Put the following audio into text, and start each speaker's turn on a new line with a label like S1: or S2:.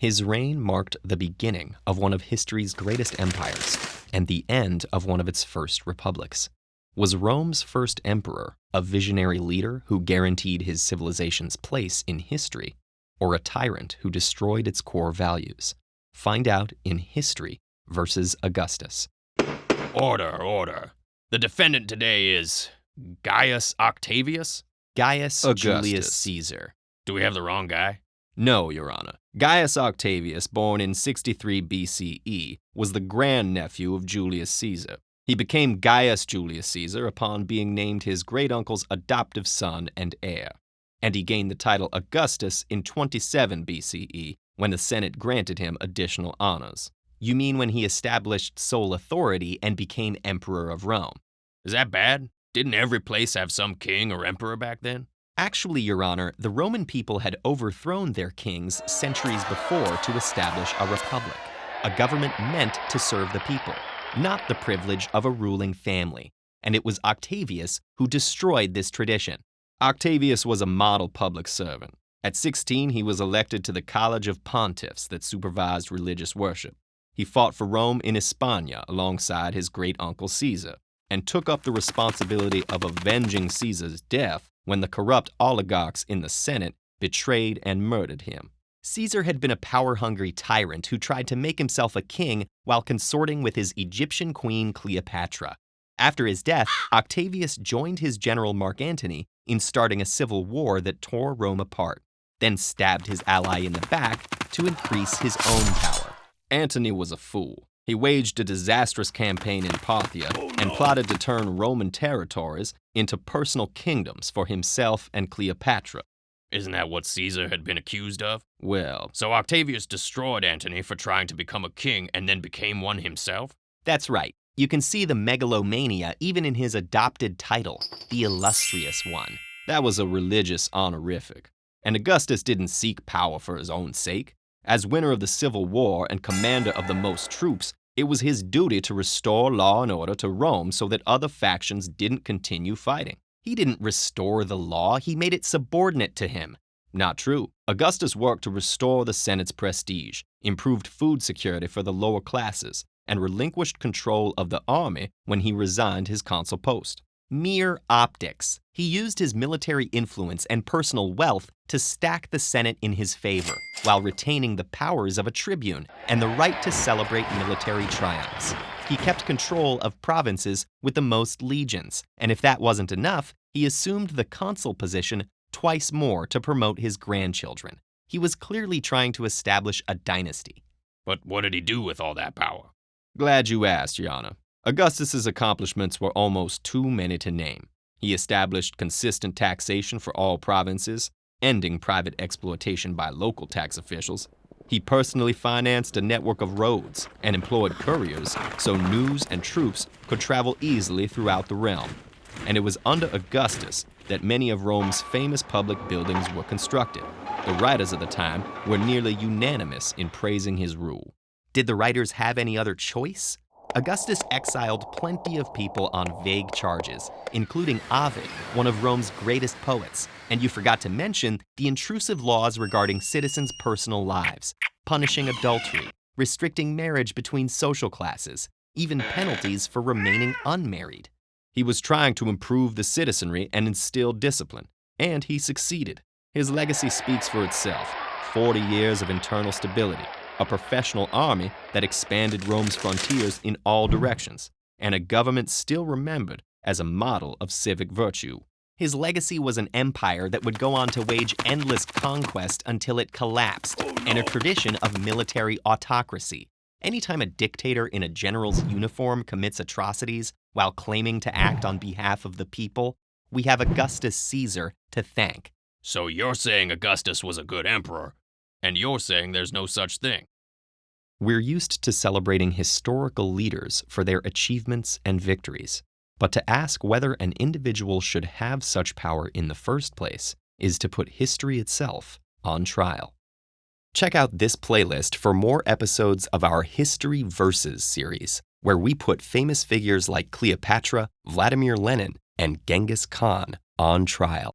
S1: His reign marked the beginning of one of history's greatest empires and the end of one of its first republics. Was Rome's first emperor a visionary leader who guaranteed his civilization's place in history, or a tyrant who destroyed its core values? Find out in History versus Augustus.
S2: Order, order. The defendant today is Gaius Octavius?
S1: Gaius
S3: Augustus.
S1: Julius Caesar.
S2: Do we have the wrong guy?
S1: No, Your Honor. Gaius Octavius, born in 63 BCE, was the grandnephew of Julius Caesar. He became Gaius Julius Caesar upon being named his great uncle's adoptive son and heir. And he gained the title Augustus in 27 BCE when the Senate granted him additional honors. You mean when he established sole authority and became Emperor of Rome?
S2: Is that bad? Didn't every place have some king or emperor back then?
S1: Actually, Your Honor, the Roman people had overthrown their kings centuries before to establish a republic, a government meant to serve the people, not the privilege of a ruling family. And it was Octavius who destroyed this tradition. Octavius was a model public servant. At 16, he was elected to the College of Pontiffs that supervised religious worship. He fought for Rome in Hispania alongside his great uncle Caesar and took up the responsibility of avenging Caesar's death when the corrupt oligarchs in the Senate betrayed and murdered him. Caesar had been a power hungry tyrant who tried to make himself a king while consorting with his Egyptian queen Cleopatra. After his death, Octavius joined his general Mark Antony in starting a civil war that tore Rome apart, then stabbed his ally in the back to increase his own power. Antony was a fool. He waged a disastrous campaign in Parthia oh, and plotted to turn Roman territories into personal kingdoms for himself and Cleopatra.
S2: Isn't that what Caesar had been accused of?
S1: Well,
S2: So Octavius destroyed Antony for trying to become a king and then became one himself?
S1: that's right. You can see the megalomania even in his adopted title, the illustrious one. That was a religious honorific. And Augustus didn't seek power for his own sake. As winner of the Civil War and commander of the most troops, it was his duty to restore law and order to Rome so that other factions didn't continue fighting. He didn't restore the law, he made it subordinate to him. Not true. Augustus worked to restore the Senate's prestige, improved food security for the lower classes, and relinquished control of the army when he resigned his consul post. Mere optics. He used his military influence and personal wealth to stack the Senate in his favor, while retaining the powers of a tribune and the right to celebrate military triumphs. He kept control of provinces with the most legions, and if that wasn't enough, he assumed the consul position twice more to promote his grandchildren. He was clearly trying to establish a dynasty.
S2: But what did he do with all that power?
S1: Glad you asked, Your Honor. Augustus's accomplishments were almost too many to name. He established consistent taxation for all provinces, ending private exploitation by local tax officials. He personally financed a network of roads and employed couriers so news and troops could travel easily throughout the realm. And it was under Augustus that many of Rome's famous public buildings were constructed. The writers of the time were nearly unanimous in praising his rule. Did the writers have any other choice? Augustus exiled plenty of people on vague charges, including Ovid, one of Rome's greatest poets. And you forgot to mention the intrusive laws regarding citizens' personal lives, punishing adultery, restricting marriage between social classes, even penalties for remaining unmarried. He was trying to improve the citizenry and instill discipline, and he succeeded. His legacy speaks for itself 40 years of internal stability, a professional army that expanded Rome's frontiers in all directions, and a government still remembered as a model of civic virtue. His legacy was an empire that would go on to wage endless conquest until it collapsed, oh, and a tradition of military autocracy. Anytime a dictator in a general's uniform commits atrocities while claiming to act on behalf of the people, we have Augustus Caesar to thank.
S2: So you're saying Augustus was a good emperor, and you're saying there's no such thing.
S1: We're used to celebrating historical leaders for their achievements and victories, but to ask whether an individual should have such power in the first place is to put history itself on trial. Check out this playlist for more episodes of our History Versus series, where we put famous figures like Cleopatra, Vladimir Lenin, and Genghis Khan on trial.